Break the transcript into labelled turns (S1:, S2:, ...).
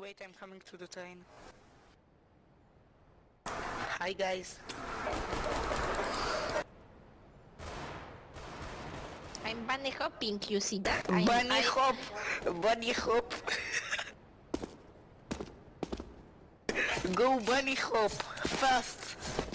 S1: Wait, I'm coming to the train. Hi guys.
S2: I'm bunny hopping, you see that? I'm,
S1: bunny
S2: I-
S1: hop! Bunny hop! Go bunny hop! Fast!